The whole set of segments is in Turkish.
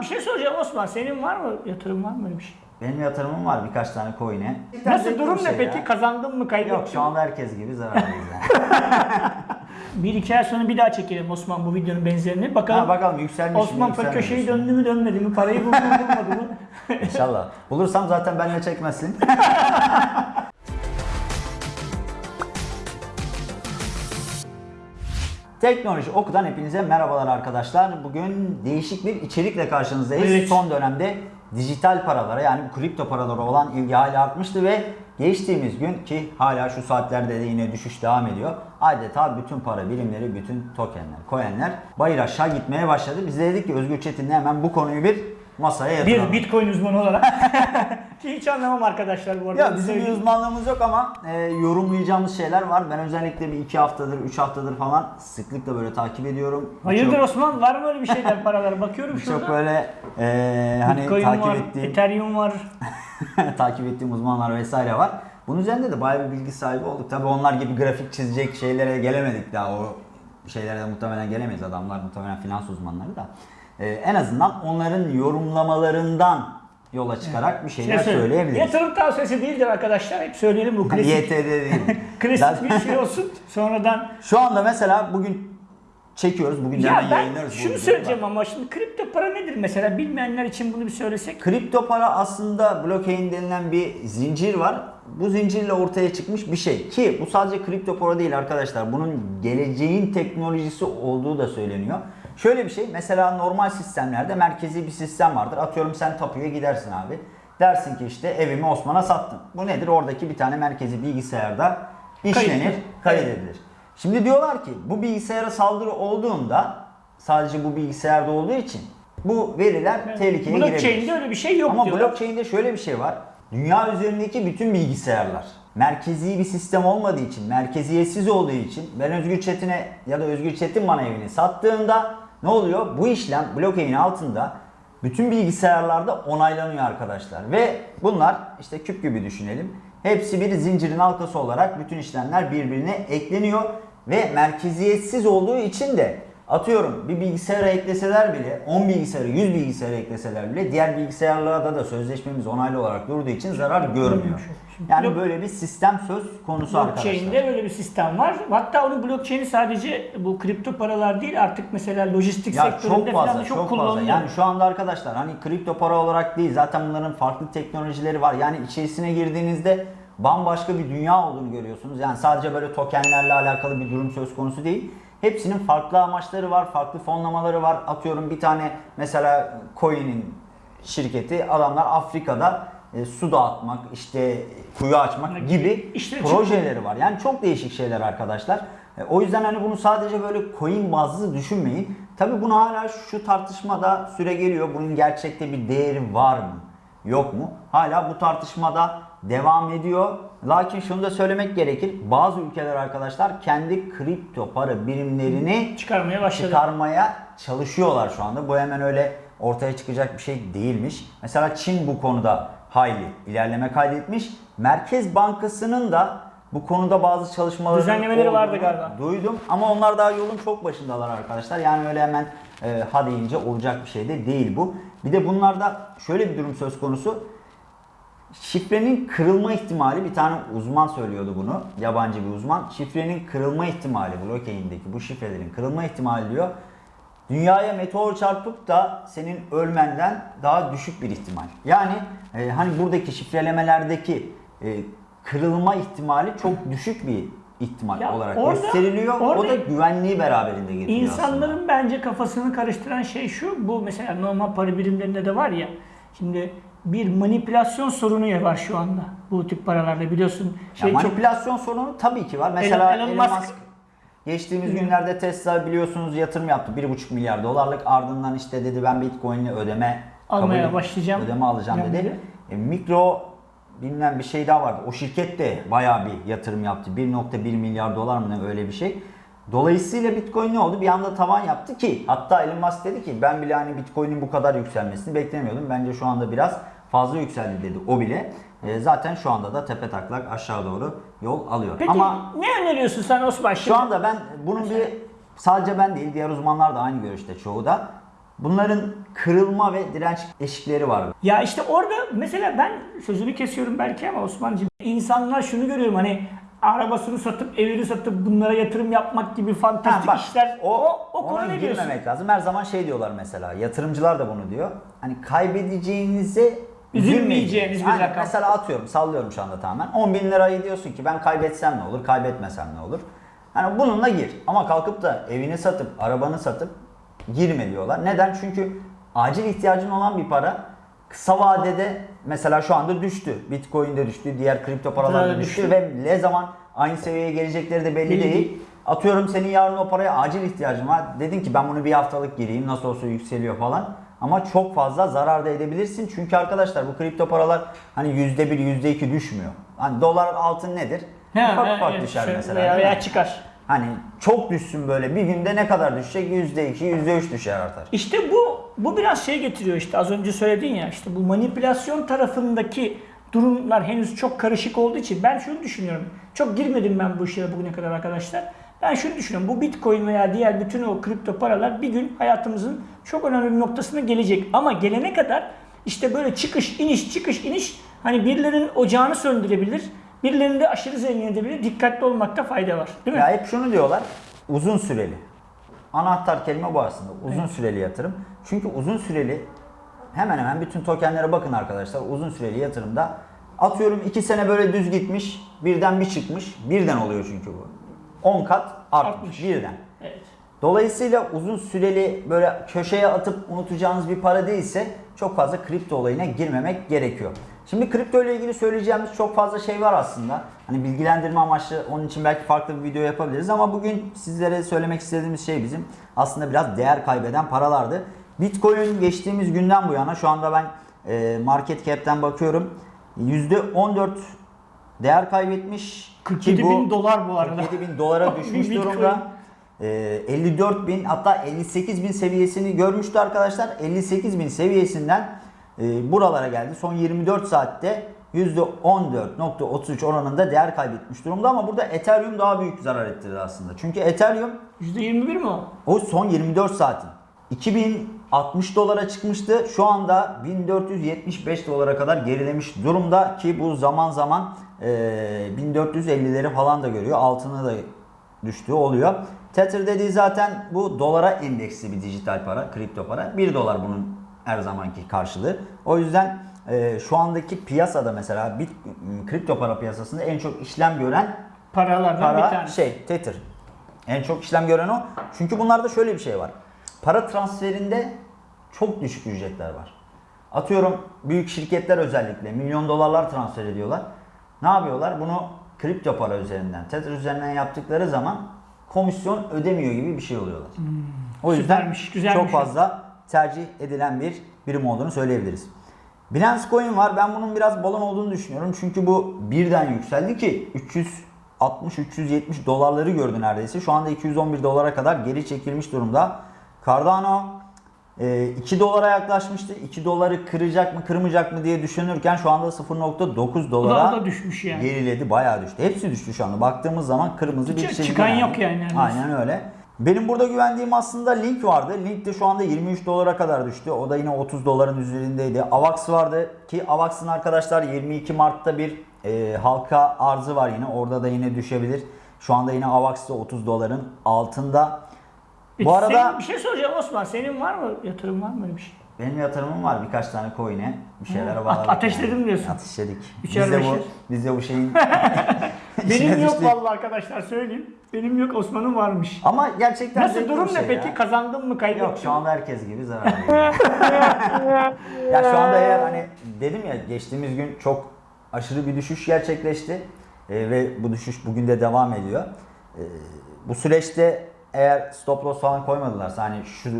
Bir şey soracağım Osman. Senin var mı yatırım var mı öyle bir şey? Benim yatırımım var birkaç tane coin'e. Nasıl durum bir ne şey peki? ya. Kazandın mı kaybettin Yok şu mi? anda herkes gibi zarardayız yani. Bir iki ay sonra bir daha çekelim Osman bu videonun benzerini. Bakalım ha, bakalım yükselmiş mi Osman Pak yükselmemiş köşeyi mi? döndü mü dönmedi mi? Parayı buldu mu bulmadı mı? İnşallah. Bulursam zaten benimle çekmezsin. Teknoloji Oku'dan hepinize merhabalar arkadaşlar. Bugün değişik bir içerikle karşınızdayız. Evet. Son dönemde dijital paralara yani kripto paralara olan ilgi hala artmıştı ve geçtiğimiz gün ki hala şu saatlerde de yine düşüş devam ediyor. Adeta bütün para birimleri, bütün tokenler, coinler bayır aşağı gitmeye başladı. Biz de dedik ki Özgür Çetin'le hemen bu konuyu bir masaya yatıralım. Bir Bitcoin uzmanı olarak. Ki hiç anlamam arkadaşlar bu arada. Ya bizim bir uzmanlığımız yok ama e, yorumlayacağımız şeyler var. Ben özellikle bir iki haftadır, üç haftadır falan sıklıkla böyle takip ediyorum. Hayırdır Çok- Osman? Var mı öyle bir şeyler paralar? Bakıyorum şurada. Çok böyle e, hani Bitcoin takip var, ettiğim Ethereum var. takip ettiğim uzmanlar vesaire var. Bunun üzerinde de bayağı bir bilgi sahibi olduk. Tabii onlar gibi grafik çizecek şeylere gelemedik daha. O şeylere de muhtemelen gelemeyiz. Adamlar muhtemelen finans uzmanları da. E, en azından onların yorumlamalarından yola çıkarak bir şeyler Şey söyle- söyleyebiliriz. Yatırım tavsiyesi değildir arkadaşlar. Hep söyleyelim bu klasik. YTD değil. klasik bir şey olsun. Sonradan Şu anda mesela bugün çekiyoruz. Bugün ya hemen ben yayınlarız. şunu söyleyeceğim ama şimdi kripto para nedir mesela bilmeyenler için bunu bir söylesek. Kripto para aslında blockchain denilen bir zincir var. Bu zincirle ortaya çıkmış bir şey. Ki bu sadece kripto para değil arkadaşlar. Bunun geleceğin teknolojisi olduğu da söyleniyor. Şöyle bir şey. Mesela normal sistemlerde merkezi bir sistem vardır. Atıyorum sen tapuya gidersin abi. Dersin ki işte evimi Osman'a sattım. Bu nedir? Oradaki bir tane merkezi bilgisayarda işlenir, kaydedilir. Şimdi diyorlar ki bu bilgisayara saldırı olduğunda sadece bu bilgisayarda olduğu için bu veriler tehlikeye girebilir. Blockchain'de öyle bir şey yok Ama diyorlar. blockchain'de şöyle bir şey var. Dünya üzerindeki bütün bilgisayarlar merkezi bir sistem olmadığı için, merkeziyetsiz olduğu için ben Özgür Çetin'e ya da Özgür Çetin bana evini sattığında ne oluyor? Bu işlem blockchain altında bütün bilgisayarlarda onaylanıyor arkadaşlar. Ve bunlar işte küp gibi düşünelim. Hepsi bir zincirin halkası olarak bütün işlemler birbirine ekleniyor ve merkeziyetsiz olduğu için de Atıyorum bir bilgisayara ekleseler bile 10 bilgisayara 100 bilgisayara ekleseler bile diğer bilgisayarlarda da sözleşmemiz onaylı olarak durduğu için zarar görmüyor. Yani böyle bir sistem söz konusu arkadaşlar. Blockchain'de böyle bir sistem var. Hatta onun blockchain'i sadece bu kripto paralar değil artık mesela lojistik Ya sektöründe çok falan fazla da çok, çok, fazla. kullanılıyor. Yani şu anda arkadaşlar hani kripto para olarak değil zaten bunların farklı teknolojileri var. Yani içerisine girdiğinizde bambaşka bir dünya olduğunu görüyorsunuz. Yani sadece böyle tokenlerle alakalı bir durum söz konusu değil. Hepsinin farklı amaçları var, farklı fonlamaları var. Atıyorum bir tane mesela coin'in şirketi adamlar Afrika'da e, su dağıtmak, işte kuyu açmak gibi İşte projeleri var. Yani çok değişik şeyler arkadaşlar. E, O yüzden hani bunu sadece böyle coin bazlı düşünmeyin. Tabi bunu hala şu tartışmada süre geliyor. Bunun gerçekte bir değeri var mı? Yok mu? Hala bu tartışmada devam ediyor. Lakin şunu da söylemek gerekir. Bazı ülkeler arkadaşlar kendi kripto para birimlerini çıkarmaya başladı. çıkarmaya çalışıyorlar şu anda. Bu hemen öyle ortaya çıkacak bir şey değilmiş. Mesela Çin bu konuda hayli ilerleme kaydetmiş. Merkez Bankası'nın da bu konuda bazı çalışmaları Düzenlemeleri vardı galiba. Duydum ama onlar daha yolun çok başındalar arkadaşlar. Yani öyle hemen e, ha deyince olacak bir şey de değil bu. Bir de bunlarda şöyle bir durum söz konusu. Şifrenin kırılma ihtimali bir tane uzman söylüyordu bunu. Yabancı bir uzman. Şifrenin kırılma ihtimali blockchain'deki bu şifrelerin kırılma ihtimali diyor. Dünyaya meteor çarpıp da senin ölmenden daha düşük bir ihtimal. Yani e, hani buradaki şifrelemelerdeki e, kırılma ihtimali çok düşük bir ihtimal Ya olarak orada- gösteriliyor. o orada da güvenliği beraberinde getiriyor İnsanların aslında. bence kafasını karıştıran şey şu. Bu mesela normal para birimlerinde de var ya. Şimdi bir manipülasyon sorunu var şu anda. Bu tip paralarda biliyorsun. Ya Şey çok manipülasyon sorunu tabii ki var. Mesela Elon Elon, Musk- Musk, geçtiğimiz günlerde Tesla biliyorsunuz yatırım yaptı. 1,5 milyar dolarlık ardından işte dedi ben Bitcoin'le ödeme Almaya kabul- başlayacağım. Ödeme alacağım Yani dedi. dedi. E, mikro bilmem bir şey daha vardı. O şirket de bayağı bir yatırım yaptı. 1.1 milyar dolar mı ne öyle bir şey. Dolayısıyla Bitcoin ne oldu? Bir anda tavan yaptı ki hatta Elon Musk dedi ki ben bile hani Bitcoin'in bu kadar yükselmesini beklemiyordum. Bence şu anda biraz fazla yükseldi dedi o bile. E, zaten şu anda da tepe taklak aşağı doğru yol alıyor. Peki Ama ne öneriyorsun sen Osman? şu Şimdi- anda ben bunun bir sadece ben değil diğer uzmanlar da aynı görüşte çoğu da Bunların kırılma ve direnç eşikleri var. Ya işte orada mesela ben sözünü kesiyorum belki ama Osman'cığım insanlar şunu görüyorum hani arabasını satıp evini satıp bunlara yatırım yapmak gibi Ha, fantastik bak, işler o, o, ona konu ne diyorsun? lazım. Her zaman şey diyorlar mesela. Yatırımcılar da bunu diyor. Hani kaybedeceğinize Üzülmeyeceğiniz bir rakam. Mesela atıyorum sallıyorum şu anda tamamen. 10 bin lirayı diyorsun ki ben kaybetsem ne olur, kaybetmesem ne olur. Hani bununla gir. Ama kalkıp da evini satıp, arabanı satıp girme diyorlar. Neden? Çünkü acil ihtiyacın olan bir para kısa vadede mesela şu anda düştü. Bitcoin de düştü, diğer kripto paralar da Dolar düştü, düştü. ve ne zaman aynı seviyeye gelecekleri de belli, Belli değil. değil. Atıyorum senin yarın o paraya acil ihtiyacın var. Dedin ki ben bunu bir haftalık gireyim nasıl olsa yükseliyor falan. Ama çok fazla zarar da edebilirsin. Çünkü arkadaşlar bu kripto paralar hani %1, %2 düşmüyor. Hani dolar altın nedir? Ha, ufak ha, ufak evet, düşer şöyle mesela. Veya, veya çıkar. Hani çok düşsün böyle bir günde ne kadar düşecek? %2, %3 düşer artar. İşte bu bu biraz şey getiriyor işte az önce söyledin ya işte bu manipülasyon tarafındaki durumlar henüz çok karışık olduğu için ben şunu düşünüyorum. Çok girmedim ben bu işlere bugüne kadar arkadaşlar. Ben şunu düşünüyorum. Bu Bitcoin veya diğer bütün o kripto paralar bir gün hayatımızın çok önemli bir noktasına gelecek. Ama gelene kadar işte böyle çıkış iniş çıkış iniş hani birilerinin ocağını söndürebilir. Birilerini de aşırı zengin edebilir. Dikkatli olmakta fayda var. Değil mi? Ya hep şunu diyorlar. Uzun süreli. Anahtar kelime bu aslında. Uzun süreli yatırım. Çünkü uzun süreli hemen hemen bütün tokenlere bakın arkadaşlar. Uzun süreli yatırımda atıyorum 2 sene böyle düz gitmiş. Birden bir çıkmış. Birden oluyor çünkü bu. 10 kat artmış. Artmış. Birden. Evet. Dolayısıyla uzun süreli böyle köşeye atıp unutacağınız bir para değilse çok fazla kripto olayına girmemek gerekiyor. Şimdi kripto ile ilgili söyleyeceğimiz çok fazla şey var aslında. Hani bilgilendirme amaçlı onun için belki farklı bir video yapabiliriz ama bugün sizlere söylemek istediğimiz şey bizim aslında biraz değer kaybeden paralardı. Bitcoin geçtiğimiz günden bu yana şu anda ben e, market cap'ten bakıyorum. %14 değer kaybetmiş. Ki 47 bu- bin dolar bu arada. 47 bin dolara düşmüş durumda. Ee, 54 bin hatta 58 bin seviyesini görmüştü arkadaşlar. 58 bin seviyesinden e, buralara geldi. Son 24 saatte %14.33 oranında değer kaybetmiş durumda ama burada Ethereum daha büyük zarar ettirdi aslında. Çünkü Ethereum %21 mi o? o son 24 saatin 2060 dolara çıkmıştı. Şu anda 1475 dolara kadar gerilemiş durumda ki bu zaman zaman e, 1450'leri falan da görüyor. Altına da düştüğü oluyor. Tether dediği zaten bu dolara endeksli bir dijital para, kripto para. 1 dolar bunun her zamanki karşılığı. O yüzden e, şu andaki piyasada mesela bit, kripto para piyasasında en çok işlem gören Paralardan bir para tanesi. şey Tether. En çok işlem gören o. Çünkü bunlarda şöyle bir şey var. Para transferinde çok düşük ücretler var. Atıyorum büyük şirketler özellikle milyon dolarlar transfer ediyorlar. Ne yapıyorlar? Bunu kripto para üzerinden, Tether üzerinden yaptıkları zaman komisyon ödemiyor gibi bir şey oluyorlar. o yüzden Süpermiş, güzelmiş. çok fazla tercih edilen bir birim olduğunu söyleyebiliriz. Binance Coin var. Ben bunun biraz balon olduğunu düşünüyorum. Çünkü bu birden yükseldi ki 360-370 dolarları gördü neredeyse. Şu anda 211 dolara kadar geri çekilmiş durumda. Cardano e, 2 dolara yaklaşmıştı. 2 doları kıracak mı kırmayacak mı diye düşünürken şu anda 0.9 O dolara da, o da düşmüş yani. geriledi. Bayağı düştü. Hepsi düştü şu anda. Baktığımız zaman kırmızı bir çizgi. çıkan yok yani neredeyse. Aynen öyle. Benim burada güvendiğim aslında Link vardı. Link de şu anda 23 dolara kadar düştü. O da yine 30 doların üzerindeydi. Avax vardı ki Avax'ın arkadaşlar 22 Mart'ta bir e, halka arzı var yine. Orada da yine düşebilir. Şu anda yine Avax da 30 doların altında. Bu arada senin- bir şey soracağım Osman. Senin var mı yatırım var mı öyle bir şey? benim yatırımım var birkaç tane coin'e. Bir şeyler Hı. bağladık. Ate- ateşledin diyorsun. Ateşledik. Biz Üçer de bu, biz de bu şeyin Benim yok vallahi arkadaşlar söyleyeyim. Benim yok Osman'ın varmış. Ama gerçekten Nasıl durum ne şey peki? ya. Kazandın mı kaybettin Yok şu anda herkes gibi zarar ya şu anda eğer hani dedim ya geçtiğimiz gün çok aşırı bir düşüş gerçekleşti Ee, ve bu düşüş bugün de devam ediyor. Ee, bu süreçte eğer stop loss falan koymadılarsa hani şu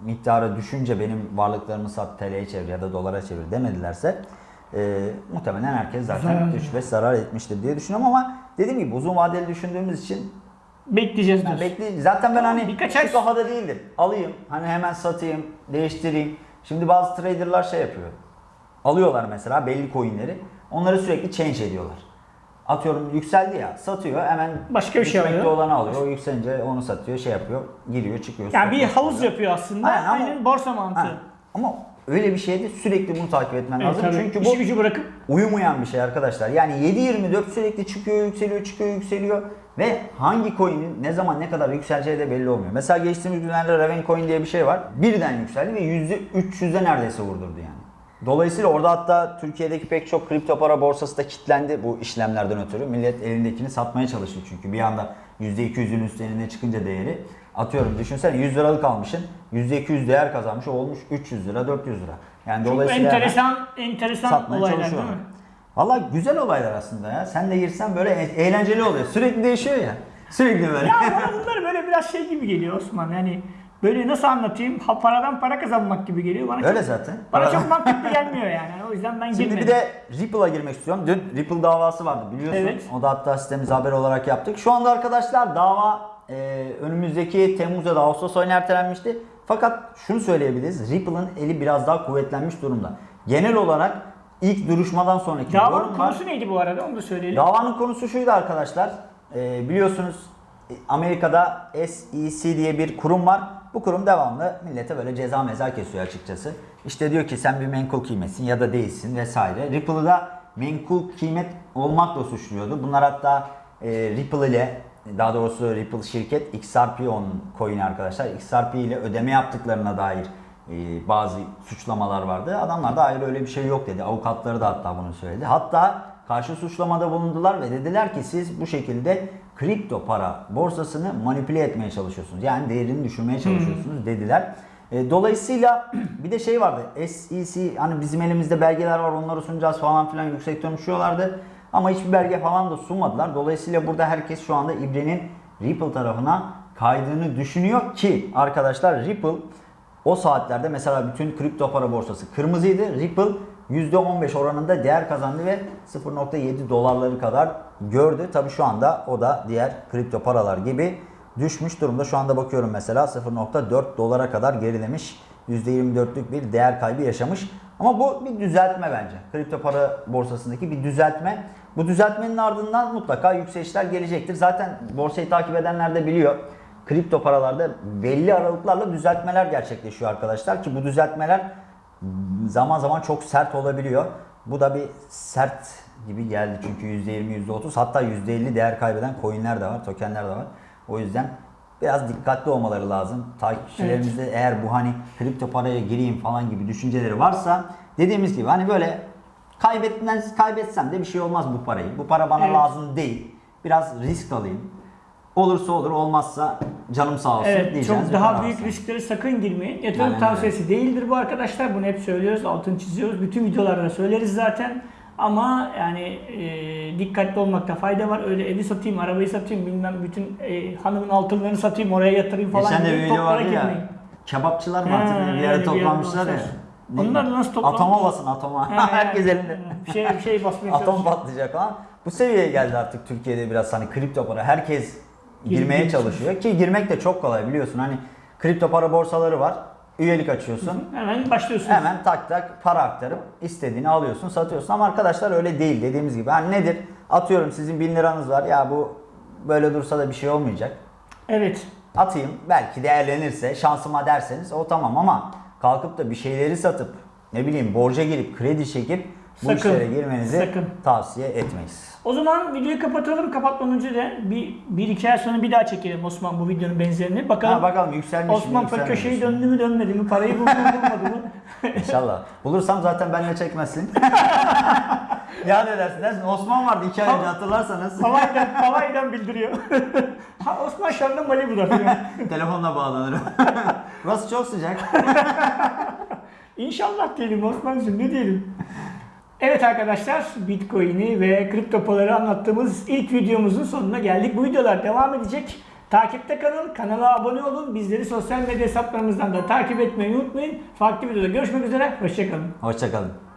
miktarı düşünce benim varlıklarımı sat TL'ye çevir ya da dolara çevir demedilerse e, muhtemelen herkes zaten Zarar. 3-5 zarar etmiştir diye düşünüyorum ama dediğim gibi uzun vadeli düşündüğümüz için Bekleyeceğiz ben diyorsun. bekle zaten ben hani Birkaç ay- kafada değildim. Alayım hani hemen satayım, değiştireyim. Şimdi bazı traderlar şey yapıyor. Alıyorlar mesela belli coinleri. Onları sürekli change ediyorlar. Atıyorum yükseldi ya satıyor hemen Başka bir şey alıyor. olanı alıyor. O yükselince onu satıyor şey yapıyor giriyor çıkıyor. Yani bir havuz satıyor. yapıyor aslında. Aynen ama- Aynen borsa mantığı. Ha, Ama öyle bir şeyde sürekli bunu takip etmen Evet, lazım. tabii. Çünkü bu İşi gücü bırakıp uyumayan bir şey arkadaşlar. Yani 7-24 sürekli çıkıyor, yükseliyor, çıkıyor, yükseliyor ve hangi coin'in ne zaman ne kadar yükseleceği de belli olmuyor. Mesela geçtiğimiz günlerde Raven Coin diye bir şey var. Birden yükseldi ve %300'e neredeyse vurdurdu yani. Dolayısıyla orada hatta Türkiye'deki pek çok kripto para borsası da kilitlendi bu işlemlerden ötürü. Millet elindekini satmaya çalıştı çünkü bir anda %200'ün üstlerine çıkınca değeri. Atıyorum düşünsene 100 liralık almışsın %200 değer kazanmış olmuş 300 lira 400 lira. Yani çok dolayısıyla enteresan enteresan olaylar değil mi? Valla güzel olaylar aslında ya. Sen de girsen böyle e- eğlenceli oluyor. Sürekli değişiyor ya. Sürekli böyle. Ya bana bunlar böyle biraz şey gibi geliyor Osman. Yani böyle nasıl anlatayım? Ha, paradan para kazanmak gibi geliyor. Bana Öyle çok, zaten. Bana Paradan- çok mantıklı gelmiyor yani. O yüzden ben Şimdi girmedim. bir de Ripple'a girmek istiyorum. Dün Ripple davası vardı biliyorsun. Evet. O da hatta sitemize haber olarak yaptık. Şu anda arkadaşlar dava e, önümüzdeki Temmuz ya da Ağustos ayına ertelenmişti. Fakat şunu söyleyebiliriz. Ripple'ın eli biraz daha kuvvetlenmiş durumda. Genel olarak ilk duruşmadan sonraki Davanın konusu neydi bu arada? Onu da söyleyelim. Davanın konusu şuydu arkadaşlar. Ee, biliyorsunuz e, Amerika'da SEC diye bir kurum var. Bu kurum devamlı millete böyle ceza meza kesiyor açıkçası. İşte diyor ki sen bir menkul kıymetsin ya da değilsin vesaire. Ripple'ı da menkul kıymet olmakla suçluyordu. Bunlar hatta e, Ripple ile daha doğrusu Ripple şirket XRP onun coin'i arkadaşlar. XRP ile ödeme yaptıklarına dair e, bazı suçlamalar vardı. Adamlar da hayır öyle bir şey yok dedi. Avukatları da hatta bunu söyledi. Hatta karşı suçlamada bulundular ve dediler ki siz bu şekilde kripto para borsasını manipüle etmeye çalışıyorsunuz. Yani değerini düşürmeye çalışıyorsunuz dediler. E, dolayısıyla bir de şey vardı. SEC hani bizim elimizde belgeler var onları sunacağız falan filan yüksek konuşuyorlardı. Ama hiçbir belge falan da sunmadılar. Dolayısıyla burada herkes şu anda İbre'nin Ripple tarafına kaydığını düşünüyor ki arkadaşlar Ripple o saatlerde mesela bütün kripto para borsası kırmızıydı. Ripple %15 oranında değer kazandı ve 0.7 dolarları kadar gördü. Tabi şu anda o da diğer kripto paralar gibi düşmüş durumda. Şu anda bakıyorum mesela 0.4 dolara kadar gerilemiş. %24'lük bir değer kaybı yaşamış. Ama bu bir düzeltme bence. Kripto para borsasındaki bir düzeltme. Bu düzeltmenin ardından mutlaka yükselişler gelecektir. Zaten borsayı takip edenler de biliyor kripto paralarda belli aralıklarla düzeltmeler gerçekleşiyor arkadaşlar ki bu düzeltmeler zaman zaman çok sert olabiliyor. Bu da bir sert gibi geldi çünkü %20 %30 hatta %50 değer kaybeden coinler de var, tokenler de var. O yüzden biraz dikkatli olmaları lazım. Takipçilerimizde eğer bu hani kripto paraya gireyim falan gibi düşünceleri varsa dediğimiz gibi hani böyle kaybetmez kaybetsem de bir şey olmaz bu parayı. Bu para bana Evet. lazım değil. Biraz risk alayım. Olursa olur, olmazsa canım sağ olsun Evet, çok daha büyük alsın. risklere sakın girmeyin. Yatırım öyle. tavsiyesi değildir bu arkadaşlar. Bunu hep söylüyoruz, altını çiziyoruz. Bütün videolarda söyleriz zaten. Ama yani e, dikkatli olmakta fayda var. Öyle evi satayım, arabayı satayım, bilmem bütün e, hanımın altınlarını satayım, oraya yatırayım falan Geçen de bir video vardı ya. girmeyin. Kebapçılar mı Ha, artık bir yere toplanmışlar ya. Onlar nasıl toplanmış? Atoma basın atoma. Ha, Herkes elinde. Bir şey, bir şey basmaya Atom çalışıyor. patlayacak falan. Bu seviyeye geldi artık Türkiye'de biraz hani kripto para. Herkes girmeye çalışıyor. Ki girmek de çok kolay biliyorsun. Hani kripto para borsaları var. Üyelik açıyorsun. Hemen başlıyorsunuz. Hemen tak tak para aktarıp istediğini alıyorsun, satıyorsun. Ama arkadaşlar öyle değil dediğimiz gibi. Hani nedir? Atıyorum sizin 1000 liranız var. Ya bu böyle dursa da bir şey olmayacak. Evet. Atayım belki değerlenirse şansıma derseniz o tamam ama kalkıp da bir şeyleri satıp ne bileyim borca girip kredi çekip bu Sakın, işlere girmenizi sakın. tavsiye etmeyiz. O zaman videoyu kapatalım. Kapatmadan önce de bir, bir iki ay sonra bir daha çekelim Osman bu videonun benzerini. Bakalım Ha, bakalım yükselmiş mi Osman Pek yükselmemiş köşeyi mi? döndü mü dönmedi mi? Parayı buldu mu bulmadı mı? İnşallah. Bulursam zaten benle çekmezsin. ya ne dersin dersin Osman vardı iki ay önce hatırlarsanız. Havaydan, havaydan bildiriyor. ha, Osman şu anda Malibu'da. Telefonla bağlanırım. Burası çok sıcak. İnşallah diyelim Osman'cığım ne diyelim. Evet arkadaşlar Bitcoin'i ve kripto paraları anlattığımız ilk videomuzun sonuna geldik. Bu videolar devam edecek. Takipte kalın, kanala abone olun. Bizleri sosyal medya hesaplarımızdan da takip etmeyi unutmayın. Farklı videoda görüşmek üzere. Hoşçakalın. Hoşçakalın.